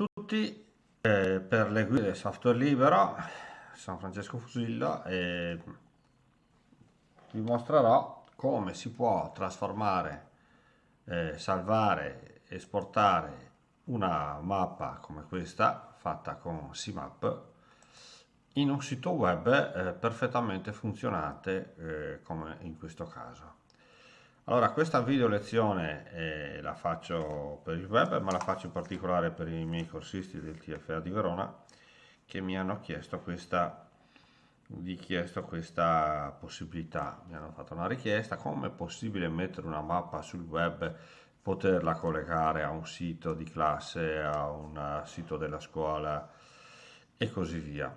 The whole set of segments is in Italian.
tutti, eh, per le guide software libero, sono Francesco Fusillo e vi mostrerò come si può trasformare, eh, salvare, esportare una mappa come questa, fatta con CMAP, in un sito web eh, perfettamente funzionante eh, come in questo caso. Allora, questa video lezione eh, la faccio per il web, ma la faccio in particolare per i miei corsisti del TFA di Verona che mi hanno chiesto questa, chiesto questa possibilità. Mi hanno fatto una richiesta, come è possibile mettere una mappa sul web, poterla collegare a un sito di classe, a un sito della scuola e così via.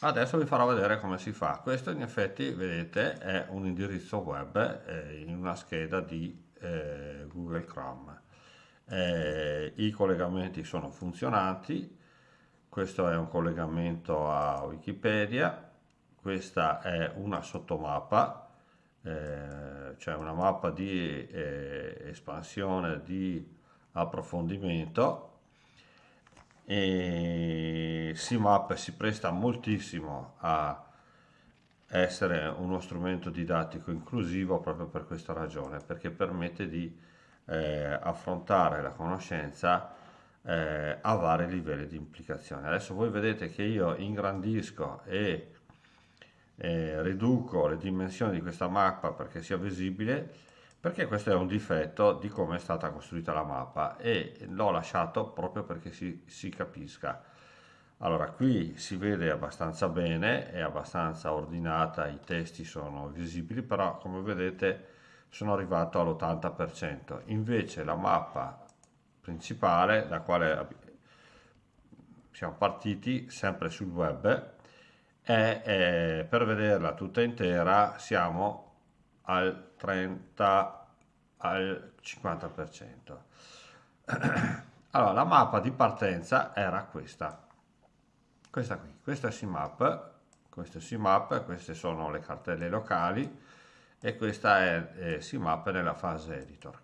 Adesso vi farò vedere come si fa. Questo in effetti, vedete, è un indirizzo web eh, in una scheda di eh, Google Chrome. Eh, I collegamenti sono funzionanti, questo è un collegamento a Wikipedia, questa è una sottomappa, eh, cioè una mappa di eh, espansione di approfondimento e CMAP si presta moltissimo a essere uno strumento didattico inclusivo proprio per questa ragione, perché permette di eh, affrontare la conoscenza eh, a vari livelli di implicazione. Adesso voi vedete che io ingrandisco e eh, riduco le dimensioni di questa mappa perché sia visibile perché questo è un difetto di come è stata costruita la mappa e l'ho lasciato proprio perché si, si capisca. Allora, qui si vede abbastanza bene, è abbastanza ordinata, i testi sono visibili, però come vedete sono arrivato all'80%. Invece la mappa principale, da quale siamo partiti, sempre sul web, è, per vederla tutta intera siamo al 30 al 50%. Allora, la mappa di partenza era questa. Questa qui, questa è CMAP, questo è CMAP, queste sono le cartelle locali e questa è eh, CMAP nella fase editor.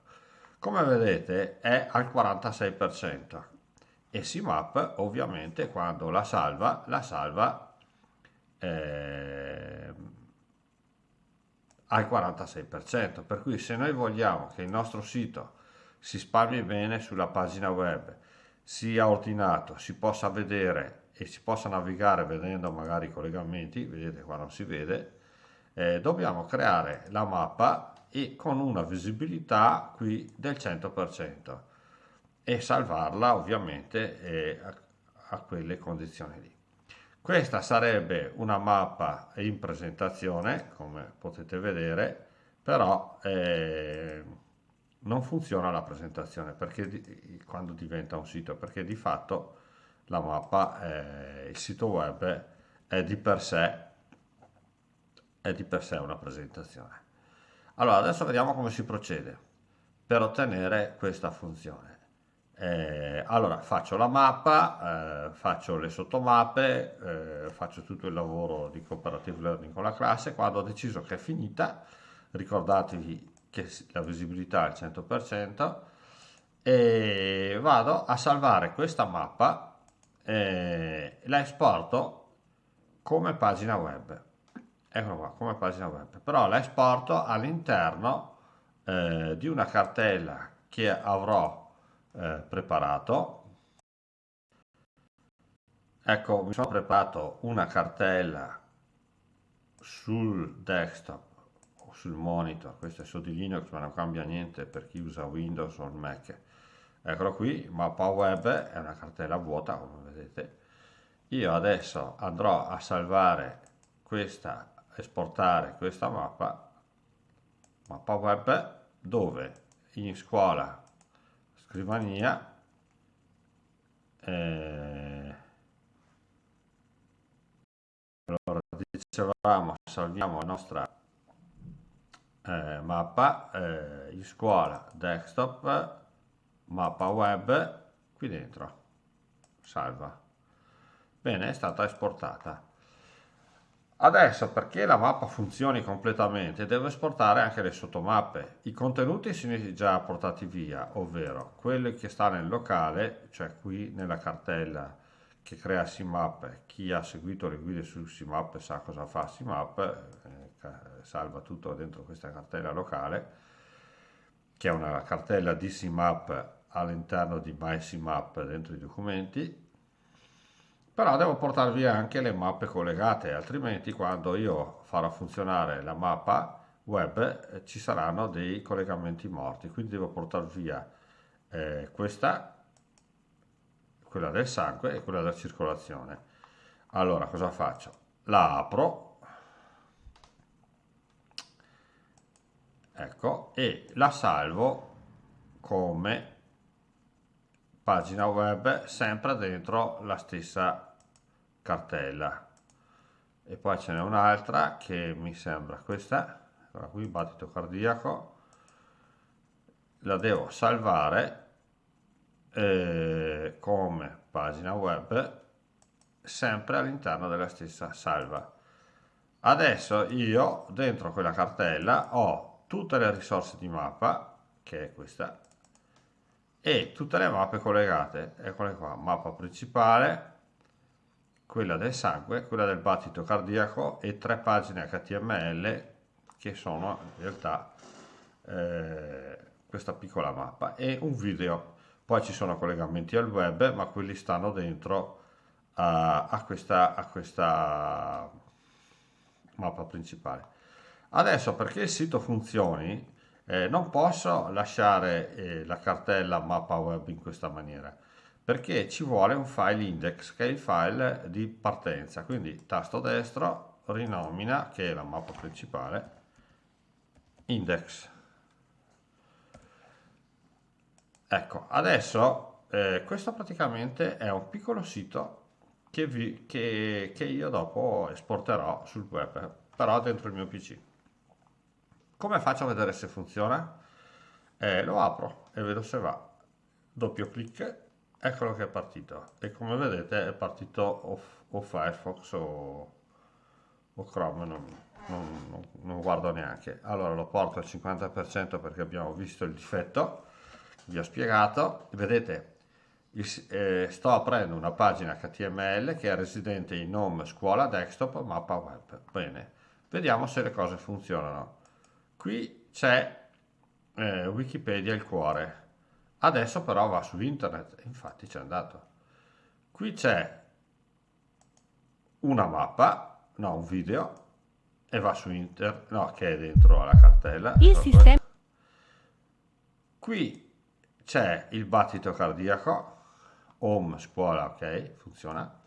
Come vedete è al 46% e CMAP ovviamente quando la salva, la salva eh, al 46%, per cui se noi vogliamo che il nostro sito si spalmi bene sulla pagina web, sia ordinato, si possa vedere e si possa navigare vedendo magari i collegamenti, vedete qua non si vede, eh, dobbiamo creare la mappa e con una visibilità qui del 100% e salvarla ovviamente eh, a, a quelle condizioni lì. Questa sarebbe una mappa in presentazione, come potete vedere, però eh, non funziona la presentazione perché di, quando diventa un sito, perché di fatto la mappa, eh, il sito web è di sé è di per sé una presentazione. Allora, adesso vediamo come si procede per ottenere questa funzione. Eh, allora faccio la mappa, eh, faccio le sottomappe, eh, faccio tutto il lavoro di cooperative learning con la classe, quando ho deciso che è finita, ricordatevi che la visibilità è al 100%, e vado a salvare questa mappa, eh, la esporto come pagina web, eccola qua, come pagina web, però la esporto all'interno eh, di una cartella che avrò eh, preparato. Ecco mi sono preparato una cartella sul desktop o sul monitor. Questo è di Linux ma non cambia niente per chi usa Windows o Mac. Eccolo qui mappa web è una cartella vuota come vedete. Io adesso andrò a salvare questa esportare questa mappa. Mappa web dove? In scuola scrivania eh, allora dicevamo salviamo la nostra eh, mappa eh, in scuola desktop mappa web qui dentro salva. Bene è stata esportata Adesso perché la mappa funzioni completamente devo esportare anche le sottomappe. I contenuti sono già portati via, ovvero quelli che sta nel locale, cioè qui nella cartella che crea SIMAP, chi ha seguito le guide su SIMAP sa cosa fa SIMAP, eh, salva tutto dentro questa cartella locale, che è una cartella di SIMAP all'interno di MySIMAP dentro i documenti, però devo portare via anche le mappe collegate, altrimenti quando io farò funzionare la mappa web eh, ci saranno dei collegamenti morti, quindi devo portare via eh, questa, quella del sangue e quella della circolazione. Allora cosa faccio? La apro, ecco, e la salvo come pagina web sempre dentro la stessa cartella. E poi ce n'è un'altra che mi sembra questa eccola qui battito cardiaco. La devo salvare eh, come pagina web sempre all'interno della stessa salva. Adesso io dentro quella cartella ho tutte le risorse di mappa che è questa e tutte le mappe collegate, eccole qua, mappa principale, quella del sangue, quella del battito cardiaco e tre pagine HTML che sono in realtà eh, questa piccola mappa e un video. Poi ci sono collegamenti al web, ma quelli stanno dentro a, a, questa, a questa mappa principale. Adesso perché il sito funzioni eh, non posso lasciare eh, la cartella mappa web in questa maniera perché ci vuole un file index che è il file di partenza. Quindi tasto destro rinomina che è la mappa principale index. Ecco adesso eh, questo praticamente è un piccolo sito che, vi, che, che io dopo esporterò sul web però dentro il mio pc come faccio a vedere se funziona? Eh, lo apro e vedo se va. Doppio clic, eccolo che è partito. E come vedete è partito o, Firefox o, o Chrome, non, non, non, non, guardo neanche. Allora lo porto al 50% perché abbiamo visto il difetto, vi ho spiegato. Vedete, eh, sto aprendo una pagina HTML che è residente in nome scuola desktop mappa web. Bene, vediamo se le cose funzionano. Qui c'è eh, Wikipedia il cuore. Adesso però va su internet, infatti c'è andato. Qui c'è una mappa, no, un video, e va su internet, no, che è dentro la cartella. Il sistema. Qui c'è il battito cardiaco, home, scuola, ok, funziona.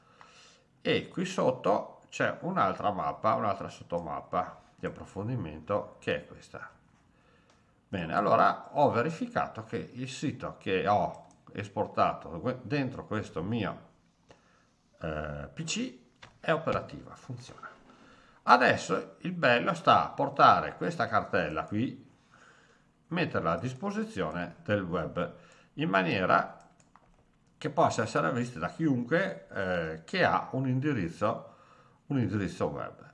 E qui sotto c'è un'altra mappa, un'altra sottomappa di approfondimento che è questa. Bene, allora ho verificato che il sito che ho esportato dentro questo mio eh, PC è operativa, funziona. Adesso il bello sta a portare questa cartella qui, metterla a disposizione del web in maniera che possa essere vista da chiunque eh, che ha un indirizzo, un indirizzo web.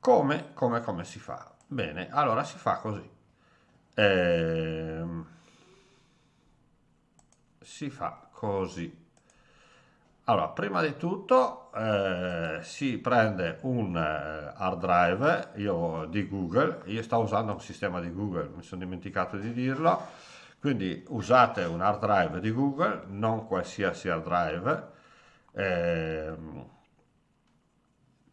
Come, come, come si fa? Bene, allora si fa così. Ehm, si fa così. Allora, prima di tutto eh, si prende un eh, hard drive io, di Google, io sto usando un sistema di Google, mi sono dimenticato di dirlo, quindi usate un hard drive di Google, non qualsiasi hard drive, eh,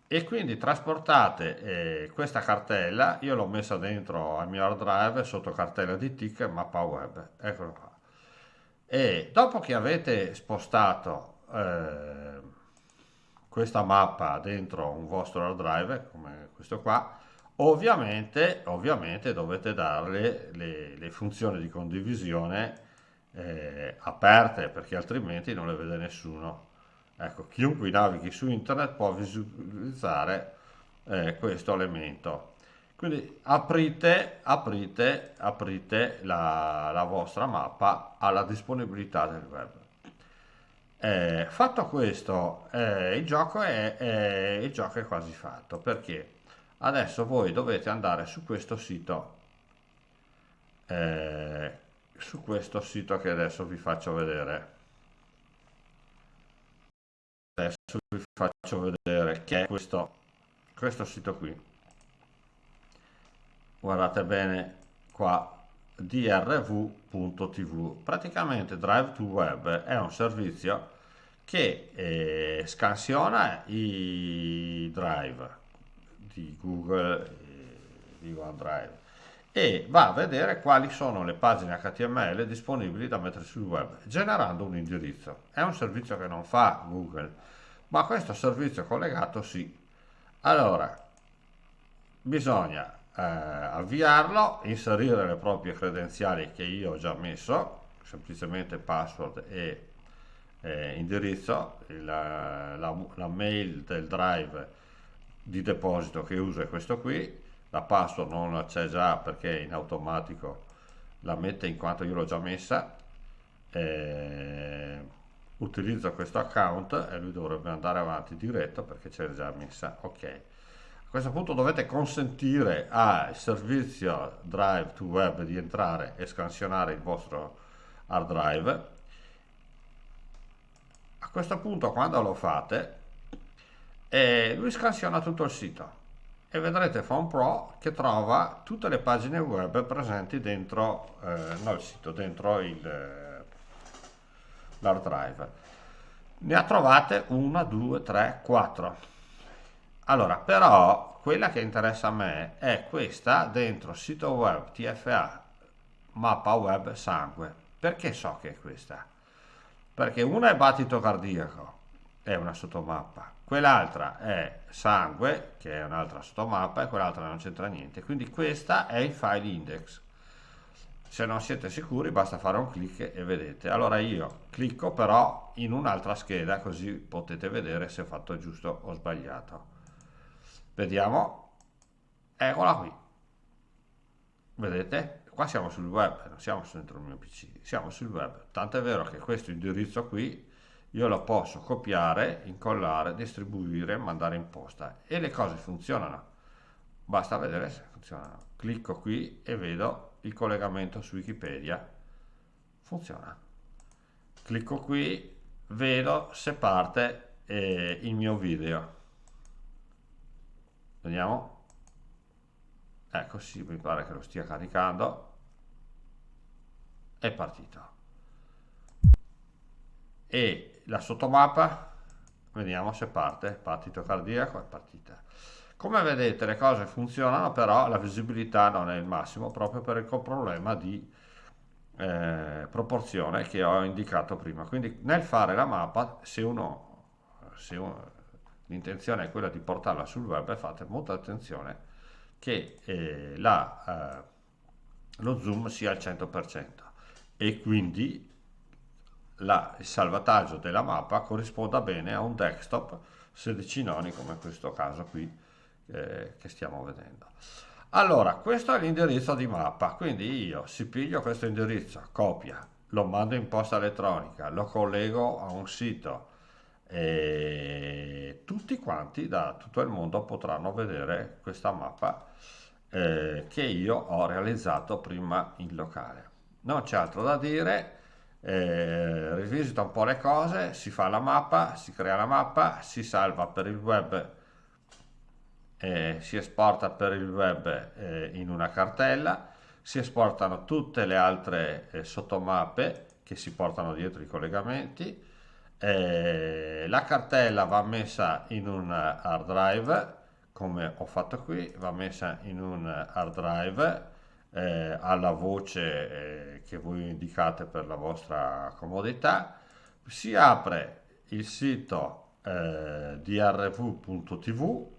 e quindi trasportate eh, questa cartella, io l'ho messa dentro al mio hard drive sotto cartella di tick mappa web, eccolo qua. E dopo che avete spostato eh, questa mappa dentro un vostro hard drive, come questo qua, ovviamente, ovviamente dovete darle le, le funzioni di condivisione eh, aperte perché altrimenti non le vede nessuno. Ecco, chiunque navighi su internet può visualizzare eh, questo elemento. Quindi aprite, aprite, aprite la, la vostra mappa alla disponibilità del web. Eh, fatto questo, eh, il gioco è, è- il gioco è quasi fatto perché adesso voi dovete andare su questo sito, eh, su questo sito che adesso vi faccio vedere. Adesso vi faccio vedere che è questo, questo sito qui. Guardate bene qua drv.tv. Praticamente Drive to Web è un servizio che eh, scansiona i drive di Google, eh, di OneDrive e va a vedere quali sono le pagine HTML disponibili da mettere sul web, generando un indirizzo. È un servizio che non fa Google, ma questo servizio collegato sì. Allora, bisogna eh, avviarlo, inserire le proprie credenziali che io ho già messo, semplicemente password e eh, indirizzo, la, la, la mail del drive di deposito che uso è questo qui, la password non c'è già perché in automatico la mette in quanto io l'ho già messa, eh, utilizzo questo account e lui dovrebbe andare avanti diretto perché c'è già messa, ok. A questo punto dovete consentire al servizio Drive to Web di entrare e scansionare il vostro hard drive. A questo punto quando lo fate, eh, lui scansiona tutto il sito e vedrete Phone Pro che trova tutte le pagine web presenti dentro eh, no, il sito, dentro il, eh, l'hard drive. Ne ha trovate una, due, tre, quattro allora, però, quella che interessa a me è questa dentro sito web TFA mappa web sangue. Perché so che è questa? Perché una è battito cardiaco, è una sottomappa, quell'altra è sangue, che è un'altra sottomappa, e quell'altra non c'entra niente. Quindi questa è il file index. Se non siete sicuri basta fare un clic e vedete. Allora io clicco però in un'altra scheda così potete vedere se ho fatto giusto o sbagliato. Vediamo. Eccola qui. Vedete? Qua siamo sul web, non siamo dentro il mio PC, siamo sul web. Tanto è vero che questo indirizzo qui io lo posso copiare, incollare, distribuire, mandare in posta e le cose funzionano. Basta vedere se funzionano. Clicco qui e vedo il collegamento su Wikipedia. Funziona. Clicco qui, vedo se parte eh, il mio video. Vediamo. Ecco sì mi pare che lo stia caricando. È partito. E la sottomappa? Vediamo se parte. Partito cardiaco è partita come vedete le cose funzionano però la visibilità non è il massimo proprio per il problema di eh, proporzione che ho indicato prima. Quindi nel fare la mappa se uno, se uno l'intenzione è quella di portarla sul web fate molta attenzione che eh, la, eh, lo zoom sia al 100% e quindi la, il salvataggio della mappa corrisponda bene a un desktop 16 noni come in questo caso qui eh, che stiamo vedendo allora questo è l'indirizzo di mappa quindi io si piglio questo indirizzo copia lo mando in posta elettronica lo collego a un sito e tutti quanti da tutto il mondo potranno vedere questa mappa eh, che io ho realizzato prima in locale. Non c'è altro da dire, eh, rivisita un po' le cose, si fa la mappa, si crea la mappa, si salva per il web, eh, si esporta per il web eh, in una cartella, si esportano tutte le altre eh, sottomappe che si portano dietro i collegamenti, eh, la cartella va messa in un hard drive come ho fatto qui va messa in un hard drive eh, alla voce eh, che voi indicate per la vostra comodità si apre il sito drv.tv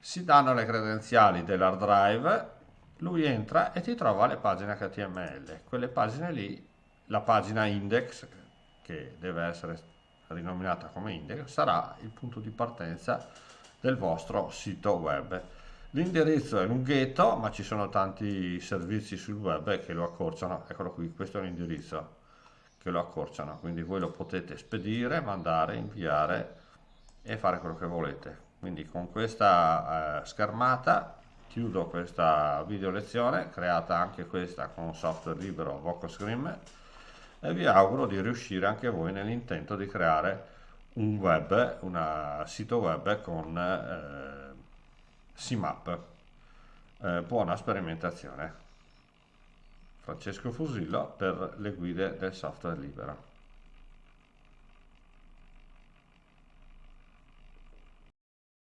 si danno le credenziali dell'hard drive lui entra e ti trova le pagine HTML quelle pagine lì la pagina index che deve essere rinominata come index, sarà il punto di partenza del vostro sito web. L'indirizzo è lunghetto, ma ci sono tanti servizi sul web che lo accorciano. Eccolo qui, questo è l'indirizzo che lo accorciano, quindi voi lo potete spedire, mandare, inviare e fare quello che volete. Quindi con questa eh, schermata chiudo questa video lezione, creata anche questa con software libero VocoScream e vi auguro di riuscire anche voi nell'intento di creare un web, un sito web con eh, CMAP. Eh, buona sperimentazione. Francesco Fusillo per le guide del software libero.